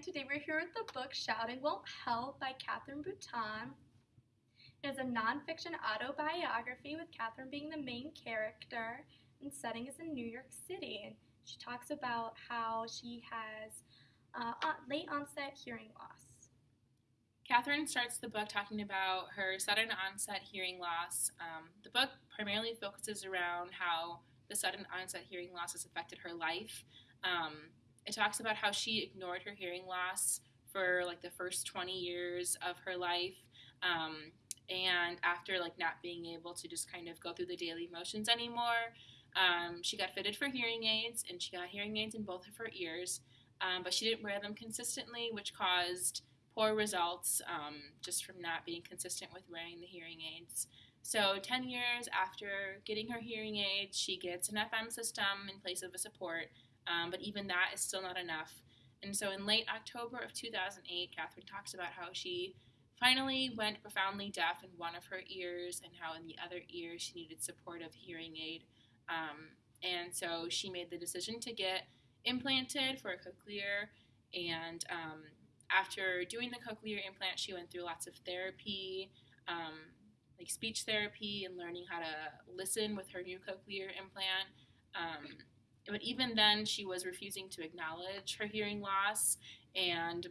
Today we're here with the book Shouting Won't Help by Katherine Bouton. It is a nonfiction autobiography with Katherine being the main character and setting is in New York City. And she talks about how she has uh, late onset hearing loss. Katherine starts the book talking about her sudden onset hearing loss. Um, the book primarily focuses around how the sudden onset hearing loss has affected her life. Um, it talks about how she ignored her hearing loss for like the first 20 years of her life. Um, and after like not being able to just kind of go through the daily motions anymore, um, she got fitted for hearing aids, and she got hearing aids in both of her ears, um, but she didn't wear them consistently, which caused poor results um, just from not being consistent with wearing the hearing aids. So, 10 years after getting her hearing aids, she gets an FM system in place of a support, um, but even that is still not enough. And so, in late October of 2008, Katherine talks about how she finally went profoundly deaf in one of her ears and how in the other ear she needed supportive hearing aid. Um, and so she made the decision to get implanted for a cochlear. And um, after doing the cochlear implant, she went through lots of therapy, um, like speech therapy, and learning how to listen with her new cochlear implant. But even then, she was refusing to acknowledge her hearing loss, and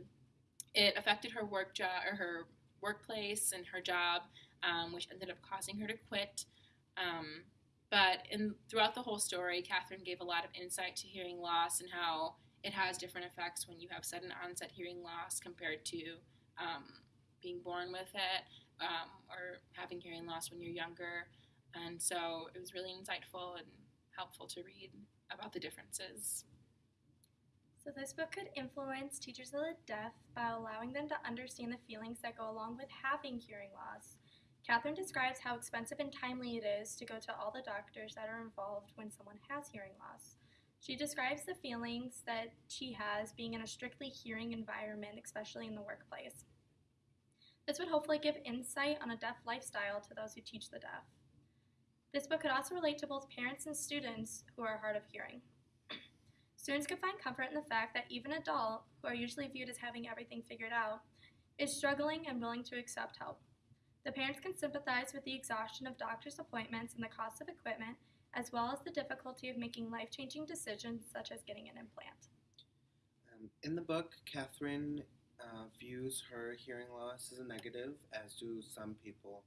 it affected her work job or her workplace and her job, um, which ended up causing her to quit. Um, but in throughout the whole story, Katherine gave a lot of insight to hearing loss and how it has different effects when you have sudden onset hearing loss compared to um, being born with it um, or having hearing loss when you're younger. And so it was really insightful and helpful to read about the differences. So, this book could influence teachers of the deaf by allowing them to understand the feelings that go along with having hearing loss Katherine describes how expensive and timely it is to go to all the doctors that are involved when someone has hearing loss. She describes the feelings that she has being in a strictly hearing environment, especially in the workplace. This would hopefully give insight on a deaf lifestyle to those who teach the deaf. This book could also relate to both parents and students who are hard of hearing. Students could find comfort in the fact that even adults, who are usually viewed as having everything figured out, is struggling and willing to accept help. The parents can sympathize with the exhaustion of doctor's appointments and the cost of equipment, as well as the difficulty of making life changing decisions such as getting an implant. Um, in the book, Katherine uh, views her hearing loss as a negative, as do some people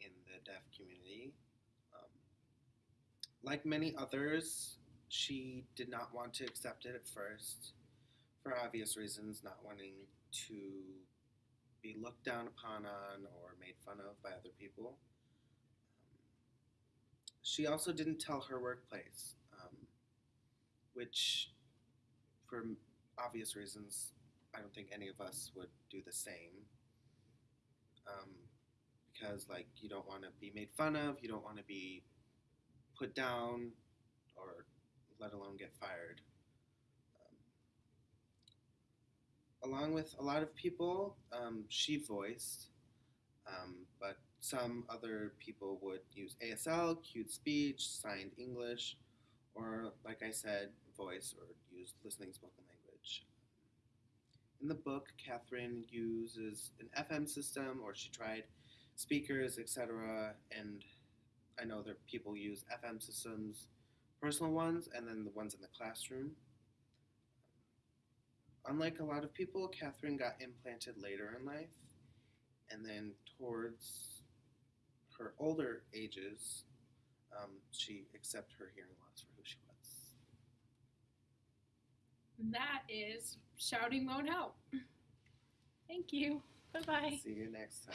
in the deaf community. Like many others, she did not want to accept it at first, for obvious reasons, not wanting to be looked down upon on or made fun of by other people. Um, she also didn't tell her workplace, um, which, for obvious reasons, I don't think any of us would do the same. Um, because, like, you don't want to be made fun of, you don't want to be put down, or let alone get fired. along with a lot of people, um, she voiced, um, but some other people would use ASL, cued speech, signed English, or, like I said, voice or use listening spoken language. In the book, Katherine uses an FM system, or she tried speakers, etc. And I know that people use FM systems, personal ones, and then the ones in the classroom. Unlike a lot of people, Katherine got implanted later in life, and then towards her older ages, um, she accepted her hearing loss for who she was. That is Shouting Won't Help. Thank you. Bye bye. See you next time.